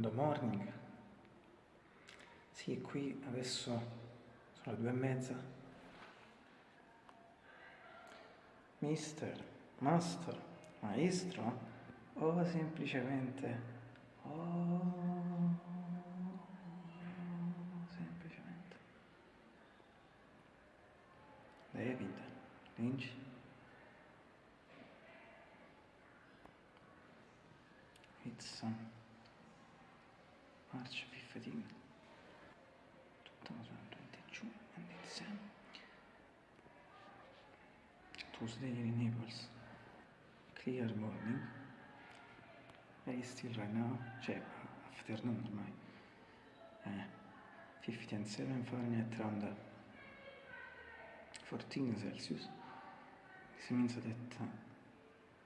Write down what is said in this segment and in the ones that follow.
Good morning. Sì, qui adesso sono le due e mezza. Mister, master, maestro o semplicemente... Oh, semplicemente. David, Lynch. It's... Um, March 15, 2022, and it's um, Tuesday in Naples. Clear morning, very still right now, cioè afternoon ormai. Eh, 57 Fahrenheit around 14 Celsius. This means uh,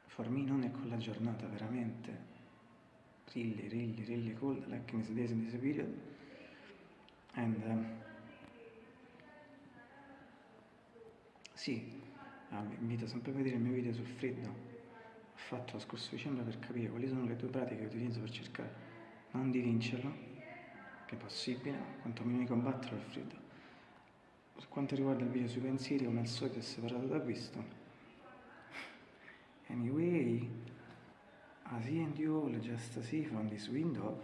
for me non è con la giornata veramente really, really, really cold, like in these days in this period. And um, sì, ah, vi invito sempre a vedere il mio video sul freddo. Ho fatto lo scorso dicembre per capire quali sono le due pratiche che utilizzo per cercare non di vincerlo, che è possibile, quantomeno di combattere il freddo. Per quanto riguarda il video sui pensieri, come al solito è separato da questo. Anyway, as he and you will just see from this window.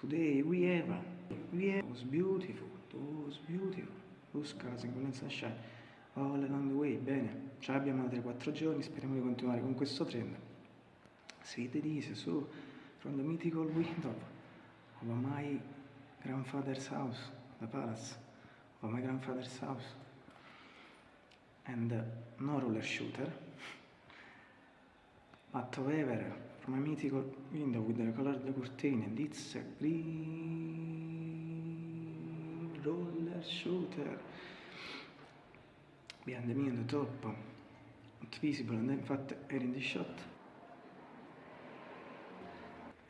Today we have we have those beautiful those beautiful. Blue skies and golden sunshine all along the way, bene, ce l'abbiamo altri 4 giorni, speriamo di continuare con questo trend. Sweet Elise, su, from the mythical window of my grandfather's house, the palace of my grandfather's house, and no roller shooter, but however, from a mythical window with the colored curtain, and it's a green roller shooter. Behind me on the top, not visible and in fact are in the shot.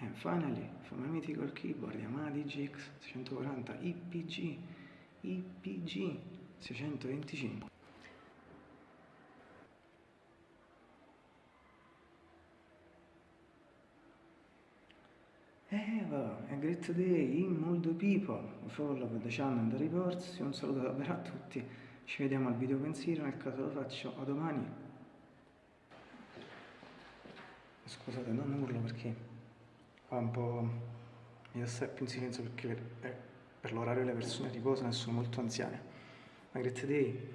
And finally, from my mythical keyboard Yamaha DGX 640 IPG, IPG 625. Eva, a great day in molto people, follow the channel and the reports, un saluto davvero a tutti ci vediamo al video pensiero nel caso lo faccio a domani. Scusate non urlo perché fa un po' mi sto più in silenzio perché per, eh, per l'orario le persone riposano e sono molto anziane. Ma grazie a te